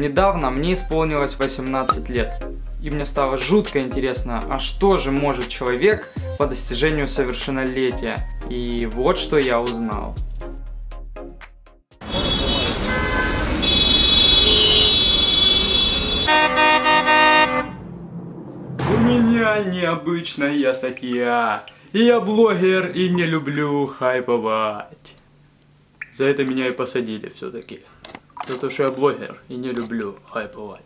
Недавно мне исполнилось 18 лет. И мне стало жутко интересно, а что же может человек по достижению совершеннолетия? И вот что я узнал. У меня необычная статья. И я блогер и не люблю хайповать. За это меня и посадили все-таки. За то, что я блогер и не люблю хайповать.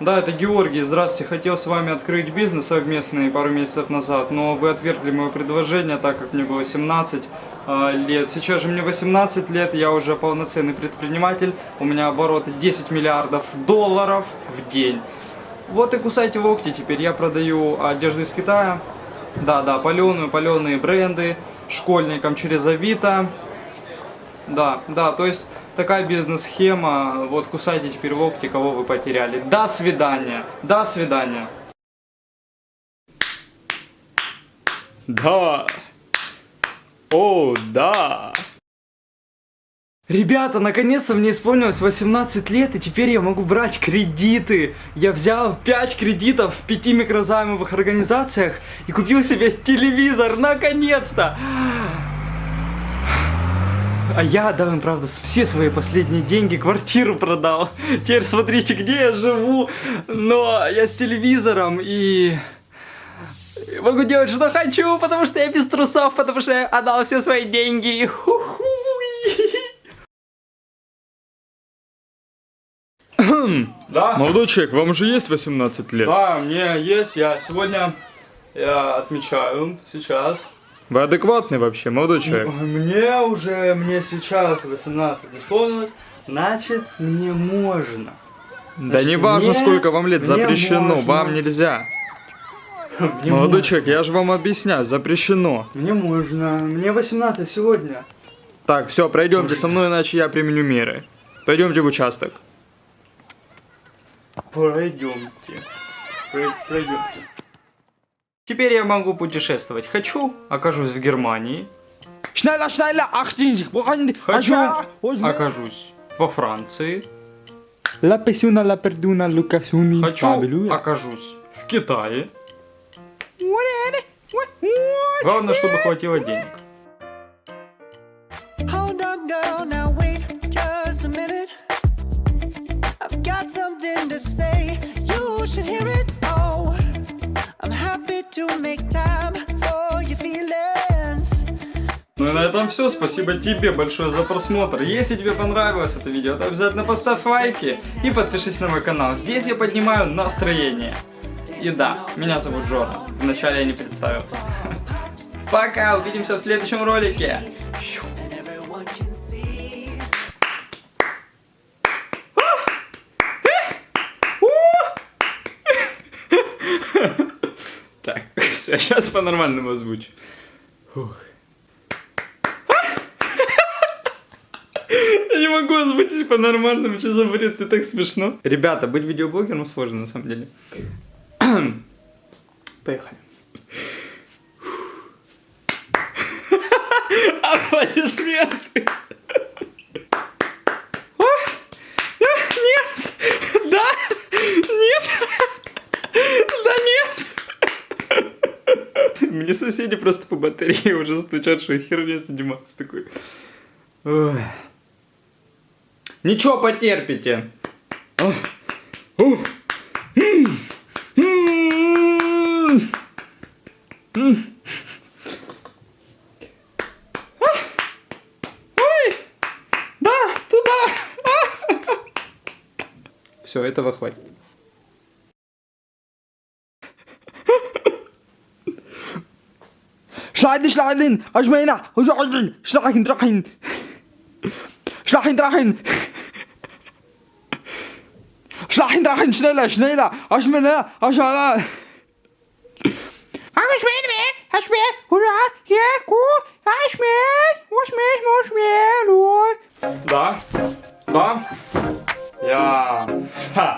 Да, это Георгий, здравствуйте. Хотел с вами открыть бизнес совместный пару месяцев назад, но вы отвергли мое предложение, так как мне было 17 э, лет. Сейчас же мне 18 лет, я уже полноценный предприниматель. У меня обороты 10 миллиардов долларов в день. Вот и кусайте локти теперь. Я продаю одежду из Китая. Да, да, паленую, паленые бренды. Школьникам через Авито. Да, да, то есть такая бизнес-схема. Вот кусайте теперь локти, кого вы потеряли. До свидания. До свидания. Да. О, да. Ребята, наконец-то мне исполнилось 18 лет, и теперь я могу брать кредиты. Я взял 5 кредитов в 5 микрозаймовых организациях и купил себе телевизор, наконец-то. А я отдал им, правда, все свои последние деньги, квартиру продал. Теперь смотрите, где я живу. Но я с телевизором и... Могу делать, что хочу, потому что я без трусов, потому что я отдал все свои деньги. Ху -ху. Да? Молодой человек, вам уже есть 18 лет? Да, мне есть. Я сегодня я отмечаю сейчас. Вы адекватный вообще, молодой человек? Мне уже, мне сейчас 18 исполнилось, значит, мне можно. Значит, да не важно, сколько вам лет, запрещено, можно. вам нельзя. Мне Молодой можно. человек, я же вам объясняю, запрещено. Мне можно, мне 18 сегодня. Так, все, пройдемте со мной, иначе я применю меры. Пойдемте в участок. Пройдемте. Пройдемте. Теперь я могу путешествовать. Хочу, окажусь в Германии. Хочу, окажусь во Франции. Хочу, окажусь в Китае. Главное, чтобы хватило денег. Ну и на этом все. Спасибо тебе большое за просмотр. Если тебе понравилось это видео, то обязательно поставь лайки и подпишись на мой канал. Здесь я поднимаю настроение. И да, меня зовут Джона. Вначале я не представился. Пока, увидимся в следующем ролике. Так, все, сейчас по-нормальному озвучу. Фух. Я не могу озвучить по-нормальному, что за бред, ты так смешно. Ребята, быть видеоблогером сложно на самом деле. Поехали. Аплодисменты. Мне соседи просто по батарее уже стучат, что херня заниматься такой. Ой. Ничего, потерпите. Все, этого хватит. Schleiden, schleiden, Aschmena, schleiden, schleiden, drachen. Schleiden, drachen. Schleiden, drachen, schneller, schneller, Aschmena, Aschala. Aschmena, Aschmena, hurra, ja, gut, Aschmena, Aschmena, Aschmena, Да, да, я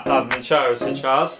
отмечаю сейчас